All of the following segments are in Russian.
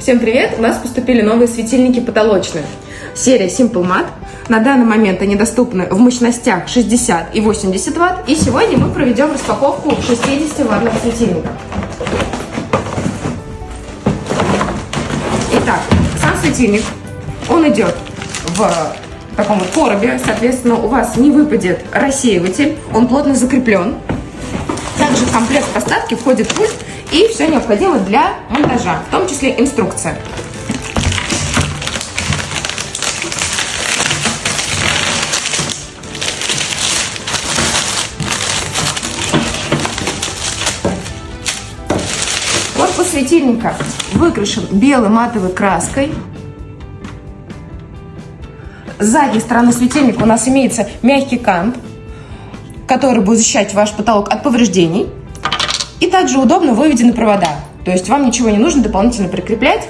Всем привет! У нас поступили новые светильники потолочные. Серия Simple Mat. На данный момент они доступны в мощностях 60 и 80 Вт. И сегодня мы проведем распаковку 60 ваттного светильника. Итак, сам светильник, он идет в таком вот коробе, соответственно, у вас не выпадет рассеиватель, он плотно закреплен. Также в комплект поставки входит пульт и все необходимое для монтажа, в том числе инструкция. Корпус светильника выкрашен белой матовой краской. С задней стороны светильника у нас имеется мягкий кант, который будет защищать ваш потолок от повреждений. И также удобно выведены провода. То есть вам ничего не нужно дополнительно прикреплять.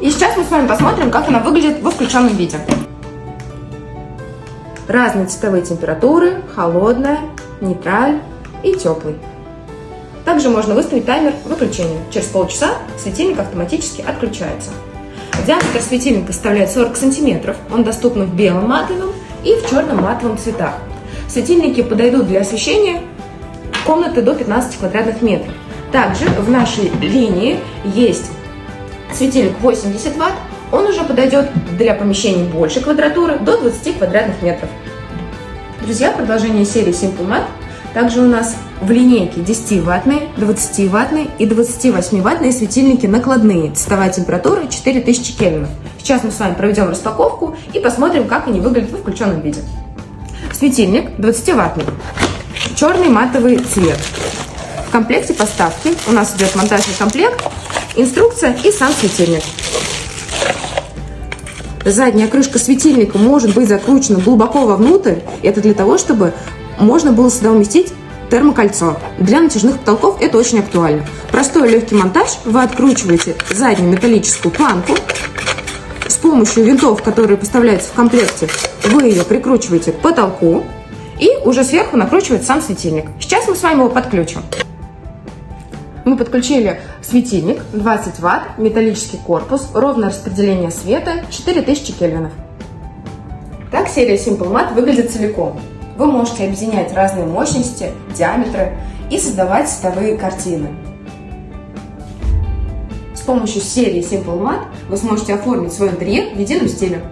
И сейчас мы с вами посмотрим, как она выглядит во включенном виде. Разные цветовые температуры, холодная, нейтраль и теплый. Также можно выставить таймер выключения. Через полчаса светильник автоматически отключается. Диаметр светильника составляет 40 сантиметров. Он доступен в белом матовом и в черном матовом цветах. Светильники подойдут для освещения комнаты до 15 квадратных метров. Также в нашей линии есть светильник 80 ватт. Он уже подойдет для помещений больше квадратуры, до 20 квадратных метров. Друзья, продолжение серии Simple Mat. Также у нас в линейке 10-ваттные, 20-ваттные и 28-ваттные светильники накладные. Цветовая температура 4000 кельвинов. Сейчас мы с вами проведем распаковку и посмотрим, как они выглядят в включенном виде. Светильник 20-ваттный. Черный матовый цвет. В комплекте поставки у нас идет монтажный комплект, инструкция и сам светильник. Задняя крышка светильника может быть закручена глубоко вовнутрь. Это для того, чтобы можно было сюда уместить термокольцо. Для натяжных потолков это очень актуально. Простой легкий монтаж. Вы откручиваете заднюю металлическую планку. С помощью винтов, которые поставляются в комплекте, вы ее прикручиваете к потолку. И уже сверху накручивается сам светильник. Сейчас мы с вами его подключим. Мы подключили светильник 20 Вт, металлический корпус, ровное распределение света, 4000 кельвинов. Так серия Simple Mat выглядит целиком. Вы можете объединять разные мощности, диаметры и создавать цветовые картины. С помощью серии Simple Mat вы сможете оформить свой интерьер в едином стиле.